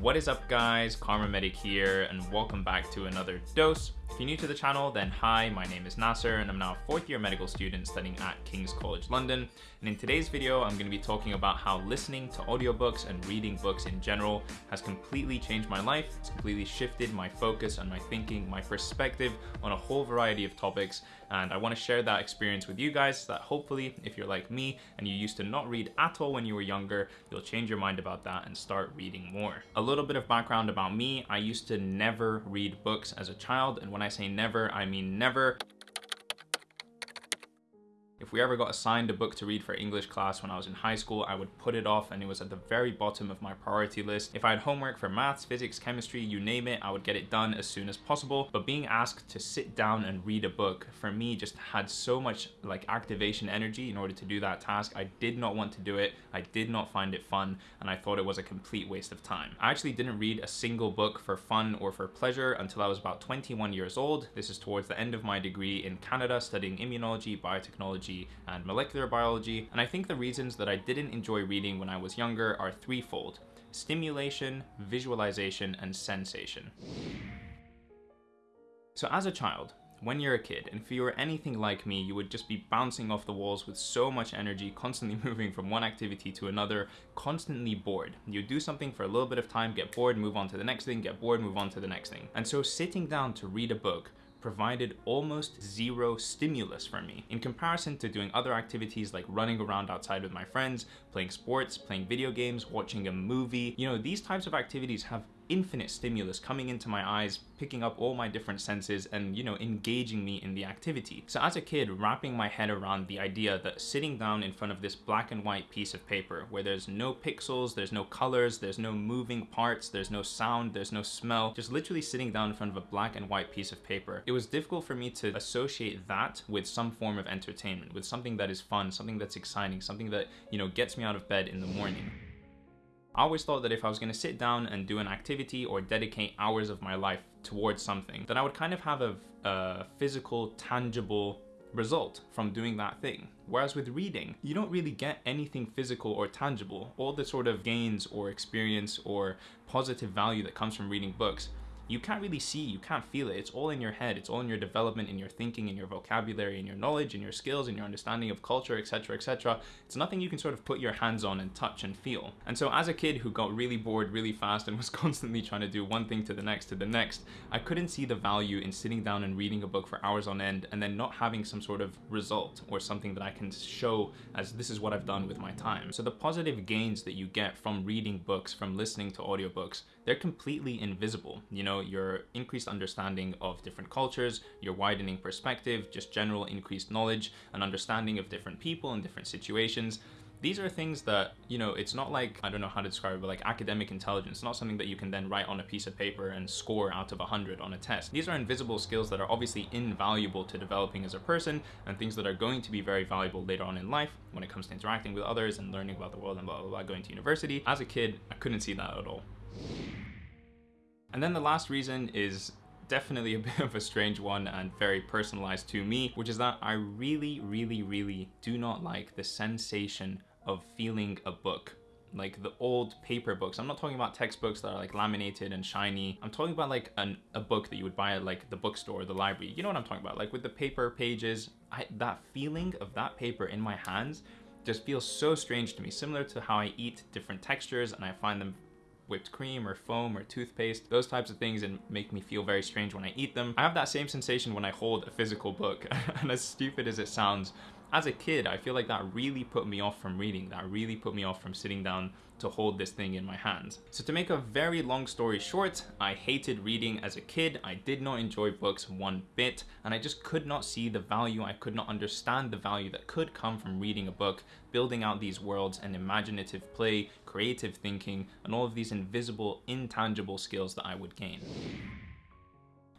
What is up guys, Kharma Medic here and welcome back to another dose. If you're new to the channel, then hi, my name is Nasser and I'm now a fourth year medical student studying at King's College London. And in today's video, I'm going to be talking about how listening to audiobooks and reading books in general has completely changed my life. It's completely shifted my focus and my thinking, my perspective on a whole variety of topics. And I want to share that experience with you guys so that hopefully if you're like me and you used to not read at all when you were younger, you'll change your mind about that and start reading more. A little bit of background about me, I used to never read books as a child and when I say never, I mean never. If we ever got assigned a book to read for English class when I was in high school, I would put it off and it was at the very bottom of my priority list. If I had homework for maths, physics, chemistry, you name it, I would get it done as soon as possible. But being asked to sit down and read a book for me just had so much like activation energy in order to do that task. I did not want to do it. I did not find it fun and I thought it was a complete waste of time. I actually didn't read a single book for fun or for pleasure until I was about 21 years old. This is towards the end of my degree in Canada studying immunology, biotechnology, biology and molecular biology, and I think the reasons that I didn't enjoy reading when I was younger are threefold. Stimulation, visualization, and sensation. So as a child, when you're a kid, and if you were anything like me, you would just be bouncing off the walls with so much energy, constantly moving from one activity to another, constantly bored. You do something for a little bit of time, get bored, move on to the next thing, get bored, move on to the next thing. And so sitting down to read a book provided almost zero stimulus for me in comparison to doing other activities like running around outside with my friends, playing sports, playing video games, watching a movie. You know, these types of activities have infinite stimulus coming into my eyes, picking up all my different senses and, you know, engaging me in the activity. So as a kid, wrapping my head around the idea that sitting down in front of this black and white piece of paper where there's no pixels, there's no colors, there's no moving parts, there's no sound, there's no smell, just literally sitting down in front of a black and white piece of paper. It was difficult for me to associate that with some form of entertainment, with something that is fun, something that's exciting, something that, you know, gets me out of bed in the morning. I always thought that if I was going to sit down and do an activity or dedicate hours of my life towards something, that I would kind of have a, a physical, tangible result from doing that thing. Whereas with reading, you don't really get anything physical or tangible. All the sort of gains or experience or positive value that comes from reading books you can't really see, you can't feel it. It's all in your head. It's all in your development, in your thinking, in your vocabulary, in your knowledge, in your skills, in your understanding of culture, etc, etc. It's nothing you can sort of put your hands on and touch and feel. And so as a kid who got really bored really fast and was constantly trying to do one thing to the next to the next, I couldn't see the value in sitting down and reading a book for hours on end and then not having some sort of result or something that I can show as this is what I've done with my time. So the positive gains that you get from reading books, from listening to audiobooks, they're completely invisible. You know, your increased understanding of different cultures, your widening perspective, just general increased knowledge and understanding of different people and different situations. These are things that, you know, it's not like, I don't know how to describe it, but like academic intelligence, not something that you can then write on a piece of paper and score out of 100 on a test. These are invisible skills that are obviously invaluable to developing as a person and things that are going to be very valuable later on in life when it comes to interacting with others and learning about the world and blah, blah, blah, going to university. As a kid, I couldn't see that at all. And then the last reason is definitely a bit of a strange one and very personalized to me, which is that I really, really, really do not like the sensation of feeling a book like the old paper books. I'm not talking about textbooks that are like laminated and shiny. I'm talking about like an, a book that you would buy at like the bookstore, the library. You know what I'm talking about? Like with the paper pages, I, that feeling of that paper in my hands just feels so strange to me, similar to how I eat different textures and I find them whipped cream or foam or toothpaste, those types of things and make me feel very strange when I eat them. I have that same sensation when I hold a physical book and as stupid as it sounds, as a kid, I feel like that really put me off from reading. That really put me off from sitting down to hold this thing in my hands. So to make a very long story short, I hated reading as a kid. I did not enjoy books one bit, and I just could not see the value. I could not understand the value that could come from reading a book, building out these worlds and imaginative play, creative thinking, and all of these invisible, intangible skills that I would gain.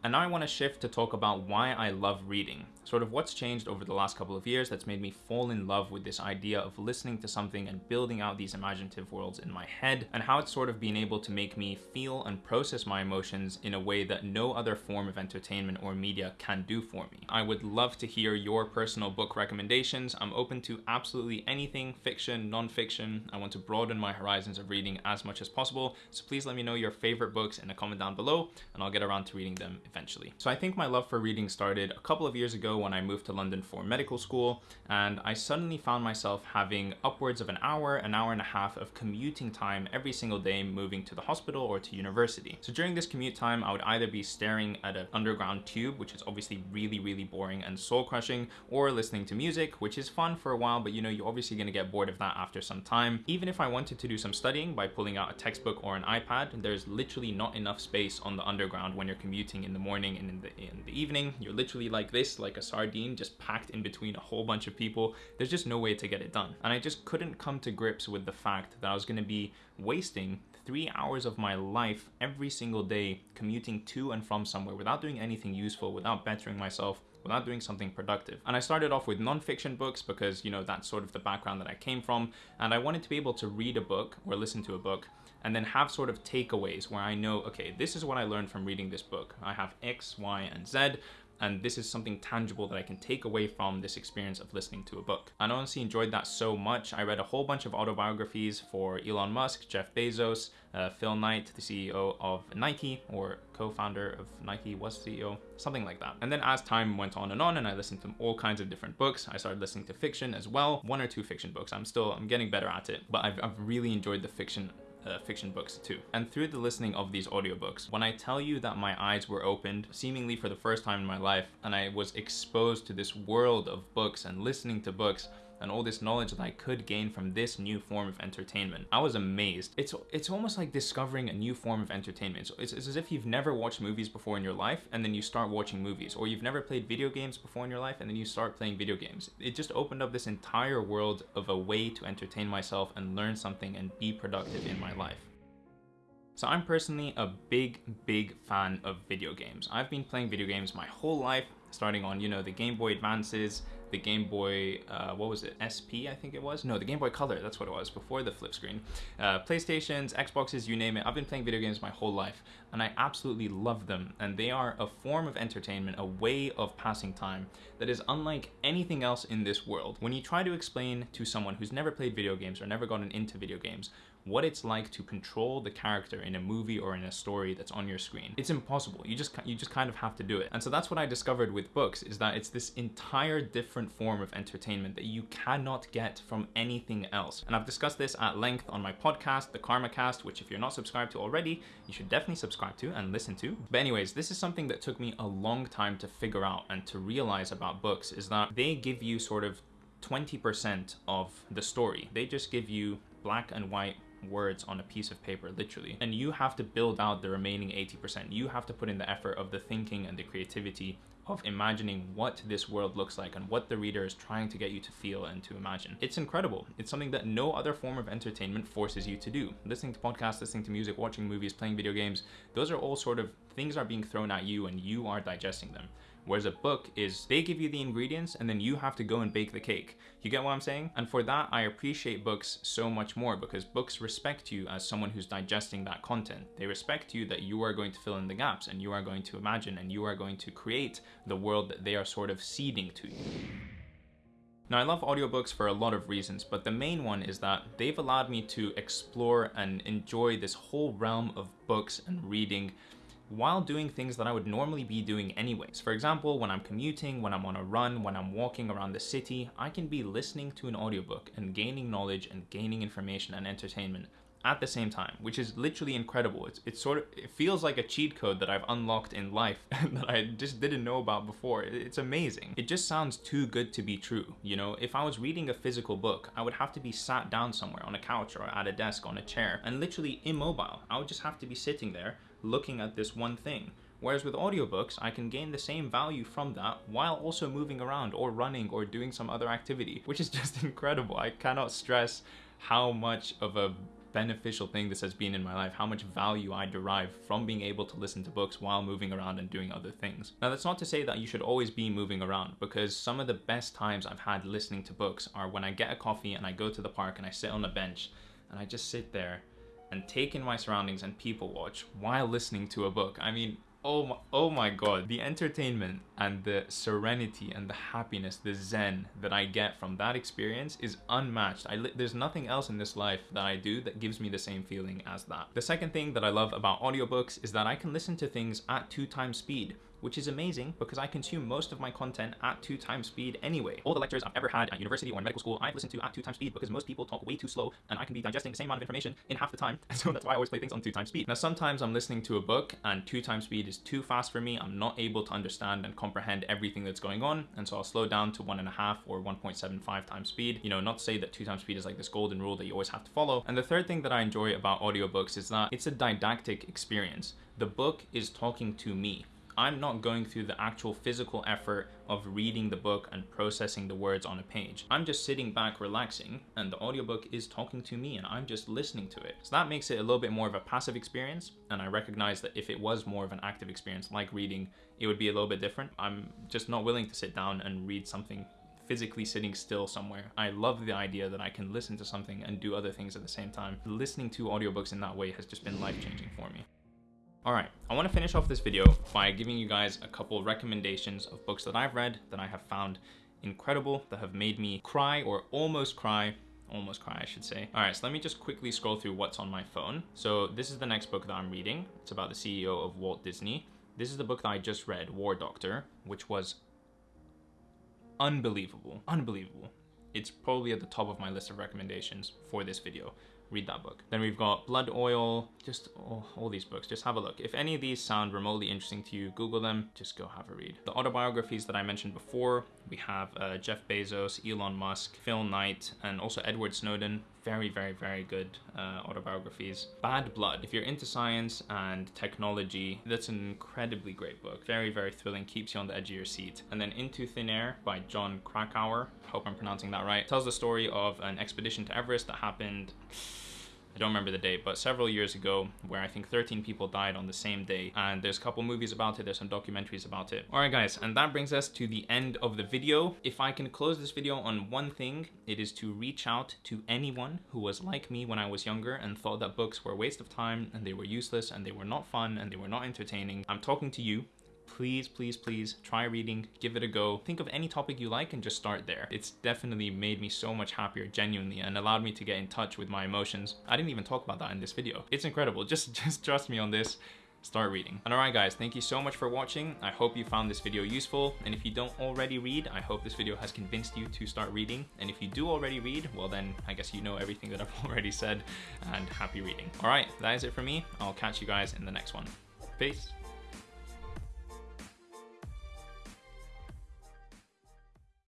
And now I want to shift to talk about why I love reading. Sort of what's changed over the last couple of years that's made me fall in love with this idea of listening to something and building out these imaginative worlds in my head, and how it's sort of been able to make me feel and process my emotions in a way that no other form of entertainment or media can do for me. I would love to hear your personal book recommendations. I'm open to absolutely anything, fiction, non-fiction. I want to broaden my horizons of reading as much as possible, so please let me know your favorite books in a comment down below, and I'll get around to reading them eventually. So I think my love for reading started a couple of years ago when I moved to London for medical school, and I suddenly found myself having upwards of an hour, an hour and a half of commuting time every single day moving to the hospital or to university. So during this commute time, I would either be staring at an underground tube, which is obviously really, really boring and soul crushing, or listening to music, which is fun for a while, but you know, you're obviously gonna get bored of that after some time. Even if I wanted to do some studying by pulling out a textbook or an iPad, there's literally not enough space on the underground when you're commuting in the morning and in the, in the evening. You're literally like this, like a sardine, just packed in between a whole bunch of people. There's just no way to get it done. And I just couldn't come to grips with the fact that I was gonna be wasting three hours of my life every single day commuting to and from somewhere without doing anything useful, without bettering myself, without doing something productive. And I started off with nonfiction books because, you know, that's sort of the background that I came from. And I wanted to be able to read a book or listen to a book and then have sort of takeaways where I know, okay, this is what I learned from reading this book. I have X, Y, and Z and this is something tangible that I can take away from this experience of listening to a book. I honestly enjoyed that so much. I read a whole bunch of autobiographies for Elon Musk, Jeff Bezos, uh, Phil Knight, the CEO of Nike, or co-founder of Nike, was CEO, something like that. And then as time went on and on, and I listened to all kinds of different books, I started listening to fiction as well, one or two fiction books. I'm still, I'm getting better at it, but I've, I've really enjoyed the fiction uh, fiction books too. And through the listening of these audiobooks, when I tell you that my eyes were opened seemingly for the first time in my life and I was exposed to this world of books and listening to books, and all this knowledge that I could gain from this new form of entertainment. I was amazed. It's it's almost like discovering a new form of entertainment. So it's, it's as if you've never watched movies before in your life and then you start watching movies, or you've never played video games before in your life and then you start playing video games. It just opened up this entire world of a way to entertain myself and learn something and be productive in my life. So I'm personally a big, big fan of video games. I've been playing video games my whole life, starting on, you know, the Game Boy Advances, the Game Boy, uh, what was it, SP I think it was? No, the Game Boy Color, that's what it was, before the flip screen. Uh, PlayStations, Xboxes, you name it, I've been playing video games my whole life, and I absolutely love them, and they are a form of entertainment, a way of passing time that is unlike anything else in this world. When you try to explain to someone who's never played video games or never gotten into video games, what it's like to control the character in a movie or in a story that's on your screen. It's impossible. You just you just kind of have to do it. And so that's what I discovered with books is that it's this entire different form of entertainment that you cannot get from anything else. And I've discussed this at length on my podcast, the Kharma Cast, which if you're not subscribed to already, you should definitely subscribe to and listen to. But anyways, this is something that took me a long time to figure out and to realize about books is that they give you sort of 20% of the story. They just give you black and white words on a piece of paper, literally. And you have to build out the remaining 80%. You have to put in the effort of the thinking and the creativity of imagining what this world looks like and what the reader is trying to get you to feel and to imagine. It's incredible. It's something that no other form of entertainment forces you to do. Listening to podcasts, listening to music, watching movies, playing video games, those are all sort of things are being thrown at you and you are digesting them. Whereas a book is they give you the ingredients and then you have to go and bake the cake. You get what I'm saying? And for that, I appreciate books so much more because books respect you as someone who's digesting that content. They respect you that you are going to fill in the gaps and you are going to imagine and you are going to create the world that they are sort of seeding to you. Now, I love audiobooks for a lot of reasons, but the main one is that they've allowed me to explore and enjoy this whole realm of books and reading while doing things that I would normally be doing anyways. For example, when I'm commuting, when I'm on a run, when I'm walking around the city, I can be listening to an audiobook and gaining knowledge and gaining information and entertainment at the same time, which is literally incredible. It's, it's sort of, it feels like a cheat code that I've unlocked in life that I just didn't know about before. It's amazing. It just sounds too good to be true. You know, if I was reading a physical book, I would have to be sat down somewhere on a couch or at a desk on a chair and literally immobile. I would just have to be sitting there looking at this one thing. Whereas with audiobooks, I can gain the same value from that while also moving around or running or doing some other activity, which is just incredible. I cannot stress how much of a beneficial thing this has been in my life, how much value I derive from being able to listen to books while moving around and doing other things. Now, that's not to say that you should always be moving around because some of the best times I've had listening to books are when I get a coffee and I go to the park and I sit on a bench and I just sit there and take in my surroundings and people watch while listening to a book. I mean, oh my, oh my god. The entertainment and the serenity and the happiness the zen that i get from that experience is unmatched. I there's nothing else in this life that i do that gives me the same feeling as that. The second thing that i love about audiobooks is that i can listen to things at two times speed which is amazing because I consume most of my content at two times speed anyway. All the lectures I've ever had at university or in medical school, I've listened to at two times speed because most people talk way too slow and I can be digesting the same amount of information in half the time. So that's why I always play things on two times speed. Now, sometimes I'm listening to a book and two times speed is too fast for me. I'm not able to understand and comprehend everything that's going on. And so I'll slow down to one and a half or 1.75 times speed. You know, not to say that two times speed is like this golden rule that you always have to follow. And the third thing that I enjoy about audiobooks is that it's a didactic experience. The book is talking to me. I'm not going through the actual physical effort of reading the book and processing the words on a page. I'm just sitting back relaxing and the audiobook is talking to me and I'm just listening to it. So that makes it a little bit more of a passive experience and I recognize that if it was more of an active experience like reading, it would be a little bit different. I'm just not willing to sit down and read something physically sitting still somewhere. I love the idea that I can listen to something and do other things at the same time. Listening to audiobooks in that way has just been life-changing for me. Alright, I want to finish off this video by giving you guys a couple recommendations of books that I've read that I have found incredible, that have made me cry or almost cry almost cry, I should say. All right, so let me just quickly scroll through what's on my phone. So this is the next book that I'm reading. It's about the CEO of Walt Disney. This is the book that I just read, War Doctor, which was unbelievable, unbelievable. It's probably at the top of my list of recommendations for this video read that book. Then we've got Blood Oil, just oh, all these books, just have a look. If any of these sound remotely interesting to you, Google them, just go have a read. The autobiographies that I mentioned before, we have uh, Jeff Bezos, Elon Musk, Phil Knight, and also Edward Snowden. Very, very, very good uh, autobiographies. Bad Blood. If you're into science and technology, that's an incredibly great book. Very, very thrilling, keeps you on the edge of your seat. And then Into Thin Air by Jon Krakauer. Hope I'm pronouncing that right. Tells the story of an expedition to Everest that happened don't remember the date, but several years ago, where I think 13 people died on the same day. And there's a couple movies about it, there's some documentaries about it. Alright guys, and that brings us to the end of the video. If I can close this video on one thing, it is to reach out to anyone who was like me when I was younger and thought that books were a waste of time and they were useless and they were not fun and they were not entertaining. I'm talking to you please, please, please try reading, give it a go. Think of any topic you like and just start there. It's definitely made me so much happier genuinely and allowed me to get in touch with my emotions. I didn't even talk about that in this video. It's incredible. Just, just trust me on this start reading. And alright guys, thank you so much for watching. I hope you found this video useful. And if you don't already read, I hope this video has convinced you to start reading. And if you do already read, well then I guess you know everything that I've already said and happy reading. Alright, that is it for me. I'll catch you guys in the next one. Peace.